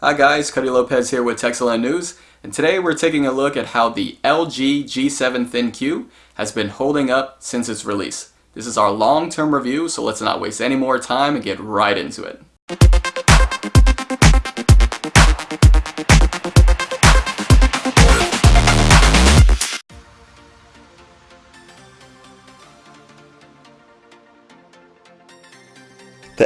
Hi guys, Cody Lopez here with Techcellent News, and today we're taking a look at how the LG G7 ThinQ has been holding up since its release. This is our long-term review, so let's not waste any more time and get right into it.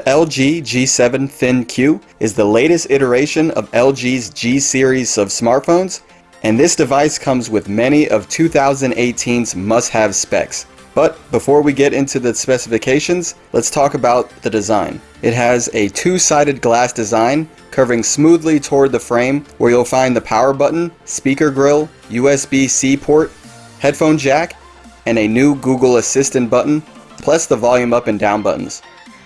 LG G7 ThinQ is the latest iteration of LG's G series of smartphones, and this device comes with many of 2018's must-have specs. But before we get into the specifications, let's talk about the design. It has a two-sided glass design curving smoothly toward the frame where you'll find the power button, speaker grill, USB-C port, headphone jack, and a new Google Assistant button, plus the volume up and down buttons.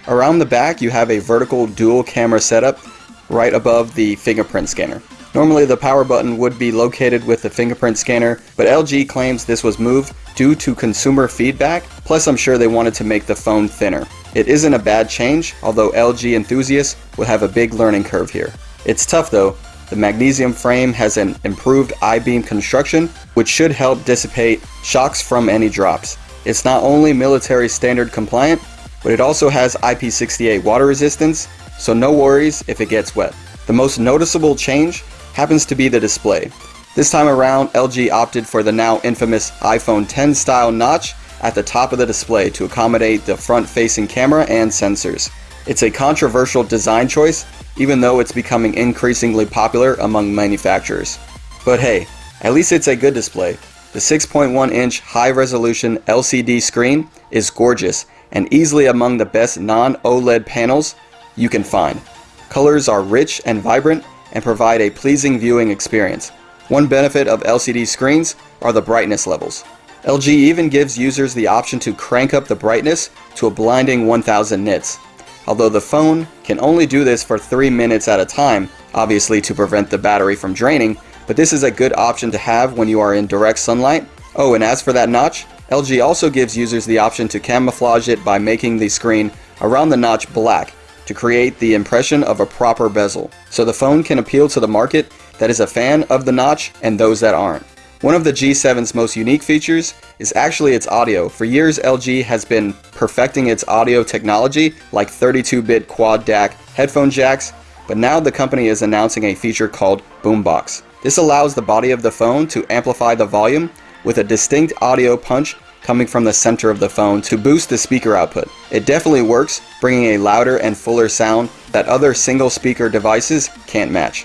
Around the back you have a vertical dual camera setup right above the fingerprint scanner. Normally the power button would be located with the fingerprint scanner, but LG claims this was moved due to consumer feedback, plus I'm sure they wanted to make the phone thinner. It isn't a bad change, although LG enthusiasts will have a big learning curve here. It's tough though, the magnesium frame has an improved I-beam construction, which should help dissipate shocks from any drops. It's not only military standard compliant, but it also has IP68 water resistance, so no worries if it gets wet. The most noticeable change happens to be the display. This time around, LG opted for the now infamous iPhone 10 style notch at the top of the display to accommodate the front-facing camera and sensors. It's a controversial design choice, even though it's becoming increasingly popular among manufacturers. But hey, at least it's a good display. The 6.1 inch high resolution LCD screen is gorgeous and easily among the best non-OLED panels you can find. Colors are rich and vibrant and provide a pleasing viewing experience. One benefit of LCD screens are the brightness levels. LG even gives users the option to crank up the brightness to a blinding 1000 nits. Although the phone can only do this for 3 minutes at a time, obviously to prevent the battery from draining, but this is a good option to have when you are in direct sunlight. Oh, and as for that notch, LG also gives users the option to camouflage it by making the screen around the notch black to create the impression of a proper bezel, so the phone can appeal to the market that is a fan of the notch and those that aren't. One of the G7's most unique features is actually its audio. For years LG has been perfecting its audio technology like 32-bit quad DAC headphone jacks, but now the company is announcing a feature called Boombox. This allows the body of the phone to amplify the volume with a distinct audio punch coming from the center of the phone to boost the speaker output. It definitely works, bringing a louder and fuller sound that other single speaker devices can't match.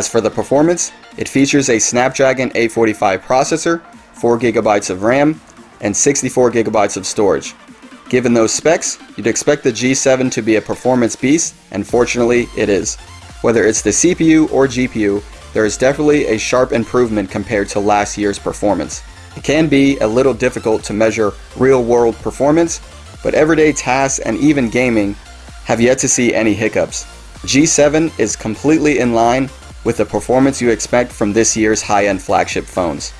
As for the performance, it features a Snapdragon 845 processor, 4GB of RAM, and 64GB of storage. Given those specs, you'd expect the G7 to be a performance beast, and fortunately it is. Whether it's the CPU or GPU, there is definitely a sharp improvement compared to last year's performance. It can be a little difficult to measure real-world performance, but everyday tasks and even gaming have yet to see any hiccups. G7 is completely in line with the performance you expect from this year's high-end flagship phones.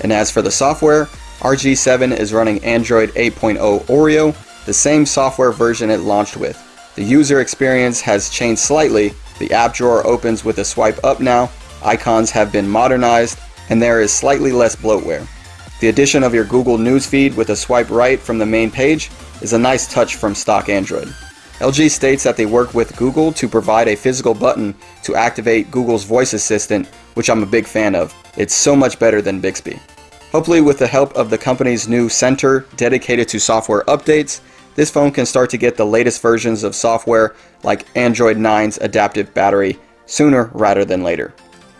And as for the software, RG7 is running Android 8.0 Oreo, the same software version it launched with. The user experience has changed slightly, the app drawer opens with a swipe up now, icons have been modernized, and there is slightly less bloatware. The addition of your Google News feed with a swipe right from the main page is a nice touch from stock Android. LG states that they work with Google to provide a physical button to activate Google's voice assistant, which I'm a big fan of. It's so much better than Bixby. Hopefully with the help of the company's new center dedicated to software updates, this phone can start to get the latest versions of software like Android 9's adaptive battery sooner rather than later.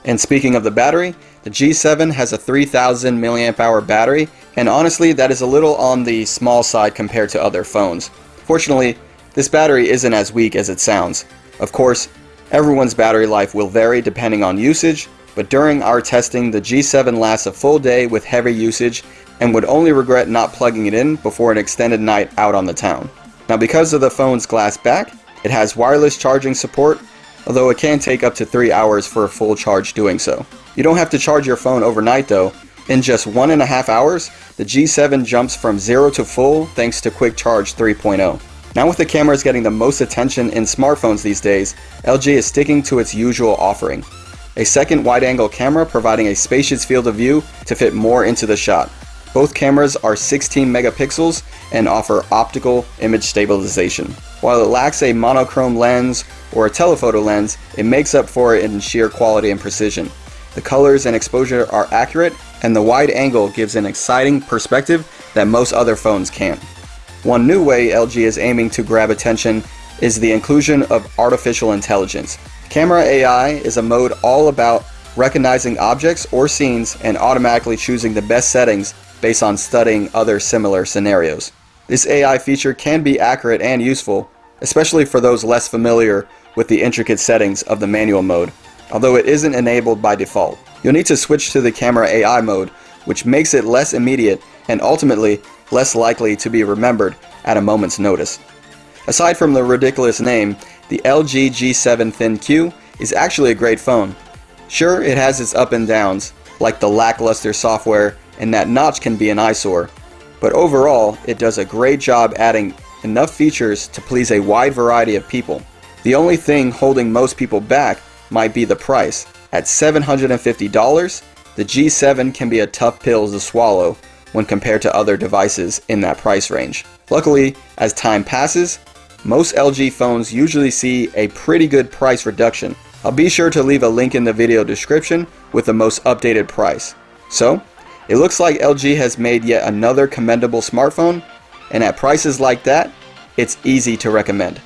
And speaking of the battery, the G7 has a 3000 mAh battery, and honestly that is a little on the small side compared to other phones. Fortunately, this battery isn't as weak as it sounds. Of course, everyone's battery life will vary depending on usage, but during our testing the G7 lasts a full day with heavy usage and would only regret not plugging it in before an extended night out on the town. Now because of the phone's glass back, it has wireless charging support, although it can take up to 3 hours for a full charge doing so. You don't have to charge your phone overnight though. In just one and a half hours, the G7 jumps from 0 to full thanks to Quick Charge 3.0. Now with the cameras getting the most attention in smartphones these days, LG is sticking to its usual offering. A second wide-angle camera providing a spacious field of view to fit more into the shot. Both cameras are 16 megapixels and offer optical image stabilization. While it lacks a monochrome lens or a telephoto lens, it makes up for it in sheer quality and precision. The colors and exposure are accurate and the wide angle gives an exciting perspective that most other phones can't. One new way LG is aiming to grab attention is the inclusion of artificial intelligence. Camera AI is a mode all about recognizing objects or scenes and automatically choosing the best settings based on studying other similar scenarios. This AI feature can be accurate and useful, especially for those less familiar with the intricate settings of the manual mode, although it isn't enabled by default. You'll need to switch to the camera AI mode, which makes it less immediate and ultimately less likely to be remembered at a moment's notice. Aside from the ridiculous name, the LG G7 ThinQ is actually a great phone. Sure, it has its up and downs, like the lackluster software and that notch can be an eyesore, but overall, it does a great job adding enough features to please a wide variety of people. The only thing holding most people back might be the price. At $750, the G7 can be a tough pill to swallow when compared to other devices in that price range. Luckily, as time passes, most LG phones usually see a pretty good price reduction. I'll be sure to leave a link in the video description with the most updated price. So, it looks like LG has made yet another commendable smartphone, and at prices like that, it's easy to recommend.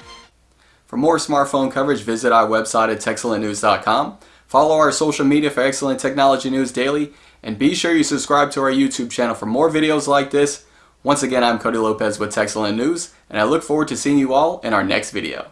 For more smartphone coverage, visit our website at techcellentnews.com. Follow our social media for excellent technology news daily, and be sure you subscribe to our YouTube channel for more videos like this. Once again, I'm Cody Lopez with Techcellent News, and I look forward to seeing you all in our next video.